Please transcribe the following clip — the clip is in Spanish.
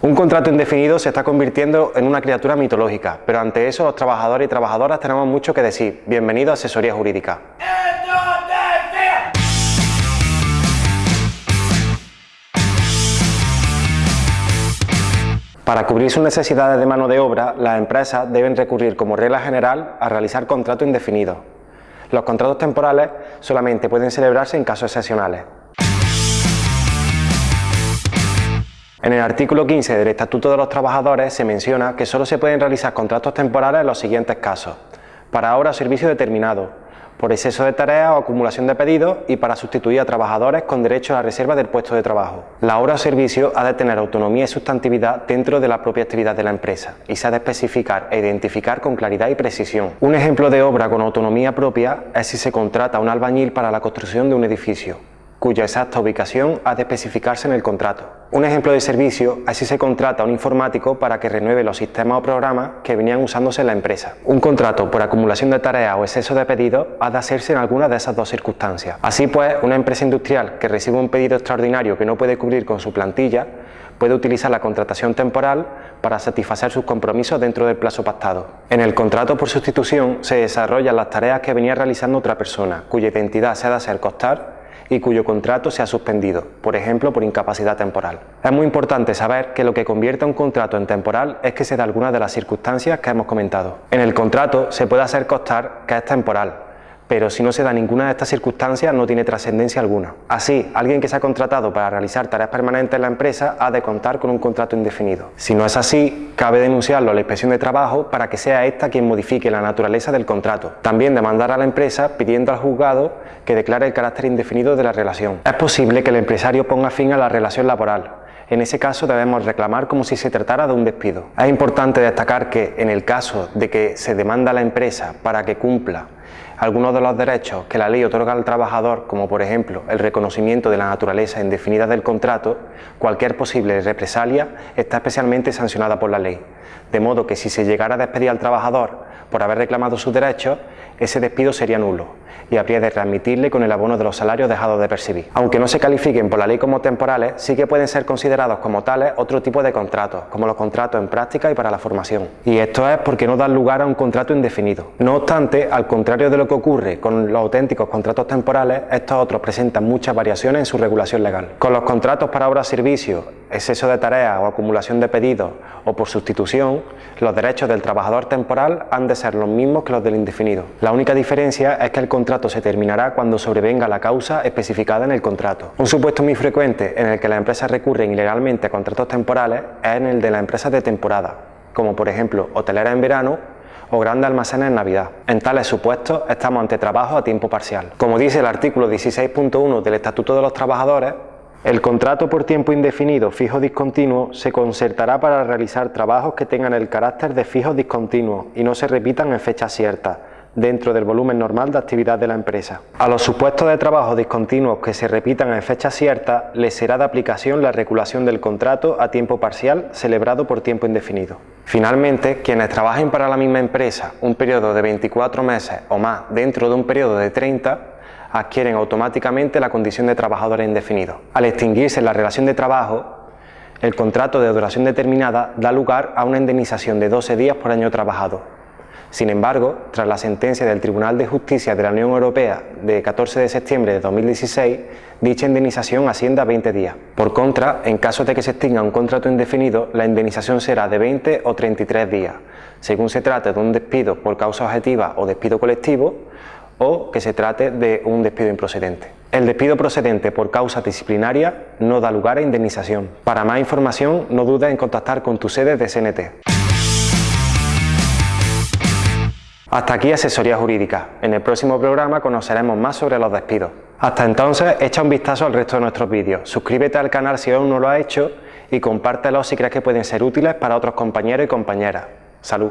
Un contrato indefinido se está convirtiendo en una criatura mitológica, pero ante eso los trabajadores y trabajadoras tenemos mucho que decir. Bienvenido a Asesoría Jurídica. Para cubrir sus necesidades de mano de obra, las empresas deben recurrir como regla general a realizar contratos indefinidos. Los contratos temporales solamente pueden celebrarse en casos excepcionales. En el artículo 15 del Estatuto de los Trabajadores se menciona que solo se pueden realizar contratos temporales en los siguientes casos. Para obra o servicio determinado, por exceso de tareas o acumulación de pedidos y para sustituir a trabajadores con derecho a la reserva del puesto de trabajo. La obra o servicio ha de tener autonomía y sustantividad dentro de la propia actividad de la empresa y se ha de especificar e identificar con claridad y precisión. Un ejemplo de obra con autonomía propia es si se contrata a un albañil para la construcción de un edificio cuya exacta ubicación ha de especificarse en el contrato. Un ejemplo de servicio si se contrata a un informático para que renueve los sistemas o programas que venían usándose en la empresa. Un contrato por acumulación de tareas o exceso de pedidos ha de hacerse en alguna de esas dos circunstancias. Así pues, una empresa industrial que recibe un pedido extraordinario que no puede cubrir con su plantilla puede utilizar la contratación temporal para satisfacer sus compromisos dentro del plazo pactado. En el contrato por sustitución se desarrollan las tareas que venía realizando otra persona, cuya identidad se ha de hacer costar y cuyo contrato se ha suspendido, por ejemplo por incapacidad temporal. Es muy importante saber que lo que convierte un contrato en temporal es que se da alguna de las circunstancias que hemos comentado. En el contrato se puede hacer constar que es temporal, pero si no se da ninguna de estas circunstancias no tiene trascendencia alguna. Así, alguien que se ha contratado para realizar tareas permanentes en la empresa ha de contar con un contrato indefinido. Si no es así, cabe denunciarlo a la inspección de trabajo para que sea esta quien modifique la naturaleza del contrato. También demandar a la empresa pidiendo al juzgado que declare el carácter indefinido de la relación. Es posible que el empresario ponga fin a la relación laboral, en ese caso debemos reclamar como si se tratara de un despido. Es importante destacar que en el caso de que se demanda a la empresa para que cumpla algunos de los derechos que la ley otorga al trabajador, como por ejemplo el reconocimiento de la naturaleza indefinida del contrato, cualquier posible represalia está especialmente sancionada por la ley. De modo que si se llegara a despedir al trabajador por haber reclamado sus derechos, ese despido sería nulo y habría de readmitirle con el abono de los salarios dejados de percibir. Aunque no se califiquen por la ley como temporales, sí que pueden ser considerados como tales otro tipo de contratos, como los contratos en práctica y para la formación. Y esto es porque no dan lugar a un contrato indefinido. No obstante, al contrario de lo que ocurre con los auténticos contratos temporales, estos otros presentan muchas variaciones en su regulación legal. Con los contratos para obras-servicios, exceso de tareas o acumulación de pedidos o por sustitución, los derechos del trabajador temporal han de ser los mismos que los del indefinido. La única diferencia es que el contrato se terminará cuando sobrevenga la causa especificada en el contrato. Un supuesto muy frecuente en el que las empresas recurren ilegalmente a contratos temporales es en el de las empresas de temporada, como por ejemplo hoteleras en verano o grandes almacenes en Navidad. En tales supuestos estamos ante trabajo a tiempo parcial. Como dice el artículo 16.1 del Estatuto de los Trabajadores, el contrato por tiempo indefinido fijo discontinuo se concertará para realizar trabajos que tengan el carácter de fijos discontinuos y no se repitan en fechas ciertas, dentro del volumen normal de actividad de la empresa. A los supuestos de trabajo discontinuos que se repitan en fechas ciertas, les será de aplicación la regulación del contrato a tiempo parcial celebrado por tiempo indefinido. Finalmente, quienes trabajen para la misma empresa un periodo de 24 meses o más dentro de un periodo de 30 adquieren automáticamente la condición de trabajador indefinido. Al extinguirse la relación de trabajo, el contrato de duración determinada da lugar a una indemnización de 12 días por año trabajado. Sin embargo, tras la sentencia del Tribunal de Justicia de la Unión Europea de 14 de septiembre de 2016, dicha indemnización asciende a 20 días. Por contra, en caso de que se extinga un contrato indefinido, la indemnización será de 20 o 33 días, según se trate de un despido por causa objetiva o despido colectivo, o que se trate de un despido improcedente. El despido procedente por causa disciplinaria no da lugar a indemnización. Para más información no dudes en contactar con tu sede de CNT. Hasta aquí Asesoría Jurídica. En el próximo programa conoceremos más sobre los despidos. Hasta entonces, echa un vistazo al resto de nuestros vídeos, suscríbete al canal si aún no lo has hecho y compártelos si crees que pueden ser útiles para otros compañeros y compañeras. ¡Salud!